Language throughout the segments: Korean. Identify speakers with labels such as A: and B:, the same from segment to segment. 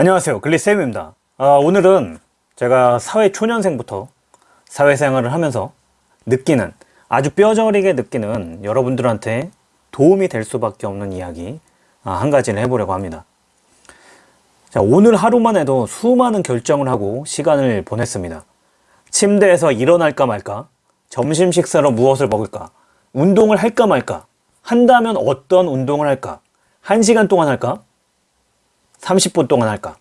A: 안녕하세요. 글리쌤입니다. 아, 오늘은 제가 사회 초년생부터 사회생활을 하면서 느끼는 아주 뼈저리게 느끼는 여러분들한테 도움이 될 수밖에 없는 이야기 아, 한 가지를 해보려고 합니다. 자, 오늘 하루만 해도 수많은 결정을 하고 시간을 보냈습니다. 침대에서 일어날까 말까 점심 식사로 무엇을 먹을까 운동을 할까 말까 한다면 어떤 운동을 할까 1시간 동안 할까 30분 동안 할까?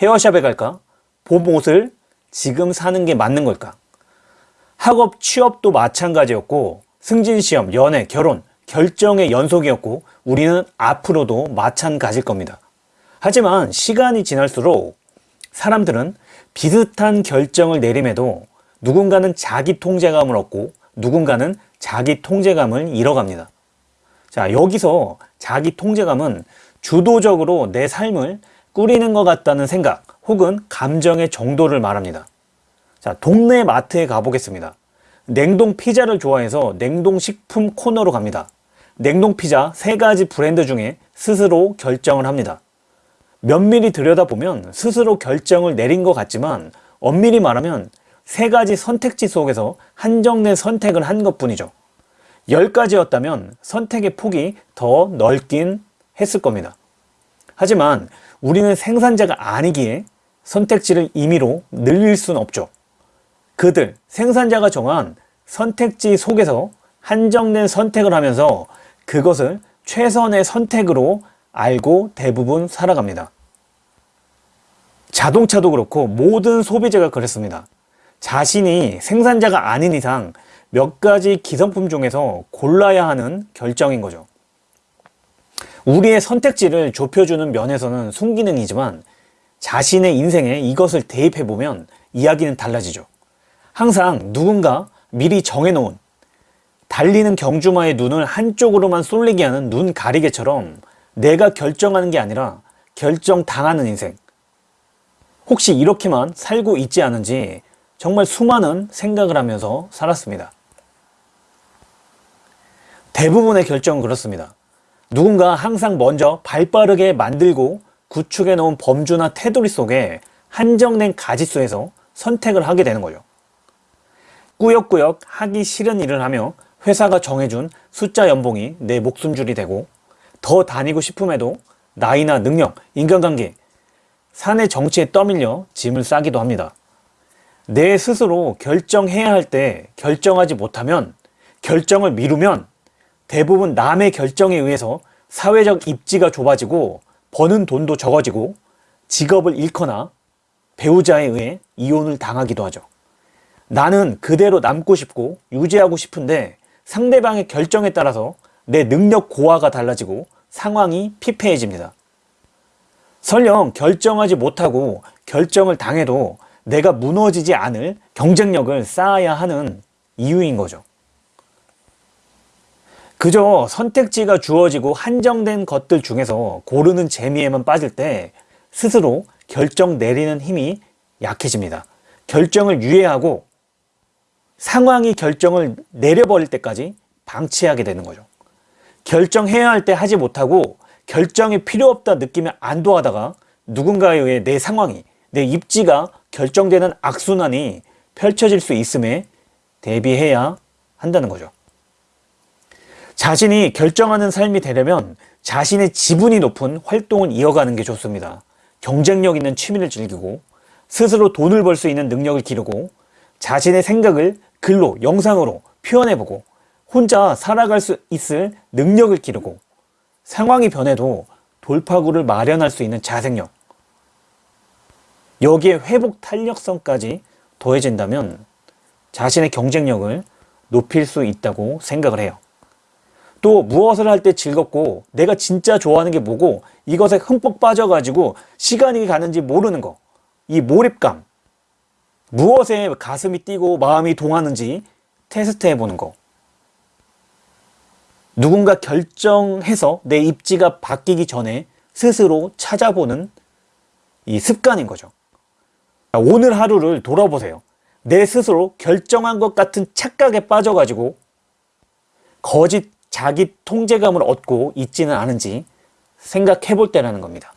A: 헤어샵에 갈까? 봄 옷을 지금 사는 게 맞는 걸까? 학업 취업도 마찬가지였고 승진시험 연애 결혼 결정의 연속이었고 우리는 앞으로도 마찬가지일 겁니다. 하지만 시간이 지날수록 사람들은 비슷한 결정을 내림에도 누군가는 자기 통제감을 얻고 누군가는 자기 통제감을 잃어갑니다. 자 여기서 자기 통제감은 주도적으로 내 삶을 꾸리는 것 같다는 생각 혹은 감정의 정도를 말합니다. 자 동네 마트에 가보겠습니다. 냉동 피자를 좋아해서 냉동식품 코너로 갑니다. 냉동 피자 세 가지 브랜드 중에 스스로 결정을 합니다. 면밀히 들여다보면 스스로 결정을 내린 것 같지만 엄밀히 말하면 세 가지 선택지 속에서 한정된 선택을 한 것 뿐이죠. 10가지였다면 선택의 폭이 더 넓긴 했을 겁니다. 하지만 우리는 생산자가 아니기에 선택지를 임의로 늘릴 수는 없죠. 그들 생산자가 정한 선택지 속에서 한정된 선택을 하면서 그것을 최선의 선택으로 알고 대부분 살아갑니다. 자동차도 그렇고 모든 소비재가 그렇습니다. 자신이 생산자가 아닌 이상 몇 가지 기성품 중에서 골라야 하는 결정인 거죠 우리의 선택지를 좁혀주는 면에서는 순기능이지만 자신의 인생에 이것을 대입해보면 이야기는 달라지죠. 항상 누군가 미리 정해놓은 달리는 경주마의 눈을 한쪽으로만 쏠리게 하는 눈 가리개처럼 내가 결정하는 게 아니라 결정당하는 인생. 혹시 이렇게만 살고 있지 않은지 정말 수많은 생각을 하면서 살았습니다. 대부분의 결정은 그렇습니다 누군가 항상 먼저 발빠르게 만들고 구축해 놓은 범주나 테두리 속에 한정된 가짓수에서 선택을 하게 되는 거죠. 꾸역꾸역 하기 싫은 일을 하며 회사가 정해준 숫자 연봉이 내 목숨줄이 되고 더 다니고 싶음에도 나이나 능력, 인간관계, 사내 정치에 떠밀려 짐을 싸기도 합니다. 내 스스로 결정해야 할 때 결정하지 못하면 결정을 미루면 대부분 남의 결정에 의해서 사회적 입지가 좁아지고 버는 돈도 적어지고 직업을 잃거나 배우자에 의해 이혼을 당하기도 하죠. 나는 그대로 남고 싶고 유지하고 싶은데 상대방의 결정에 따라서 내 능력 고하가 달라지고 상황이 피폐해집니다. 설령 결정하지 못하고 결정을 당해도 내가 무너지지 않을 경쟁력을 쌓아야 하는 이유인 거죠. 그저 선택지가 주어지고 한정된 것들 중에서 고르는 재미에만 빠질 때 스스로 결정 내리는 힘이 약해집니다. 결정을 유예하고 상황이 결정을 내려버릴 때까지 방치하게 되는 거죠. 결정해야 할 때 하지 못하고 결정이 필요 없다 느끼면 안도하다가 누군가에 의해 내 상황이 내 입지가 결정되는 악순환이 펼쳐질 수 있음에 대비해야 한다는 거죠. 자신이 결정하는 삶이 되려면 자신의 지분이 높은 활동을 이어가는 게 좋습니다. 경쟁력 있는 취미를 즐기고 스스로 돈을 벌 수 있는 능력을 기르고 자신의 생각을 글로 영상으로 표현해보고 혼자 살아갈 수 있을 능력을 기르고 상황이 변해도 돌파구를 마련할 수 있는 자생력 여기에 회복 탄력성까지 더해진다면 자신의 경쟁력을 높일 수 있다고 생각을 해요. 또 무엇을 할 때 즐겁고 내가 진짜 좋아하는 게 뭐고 이것에 흠뻑 빠져가지고 시간이 가는지 모르는 거. 이 몰입감. 무엇에 가슴이 뛰고 마음이 동하는지 테스트 해 보는 거. 누군가 결정해서 내 입지가 바뀌기 전에 스스로 찾아보는 이 습관인 거죠. 오늘 하루를 돌아보세요. 내 스스로 결정한 것 같은 착각에 빠져가지고 거짓 자기 통제감을 얻고 있지는 않은지 생각해 볼 때라는 겁니다.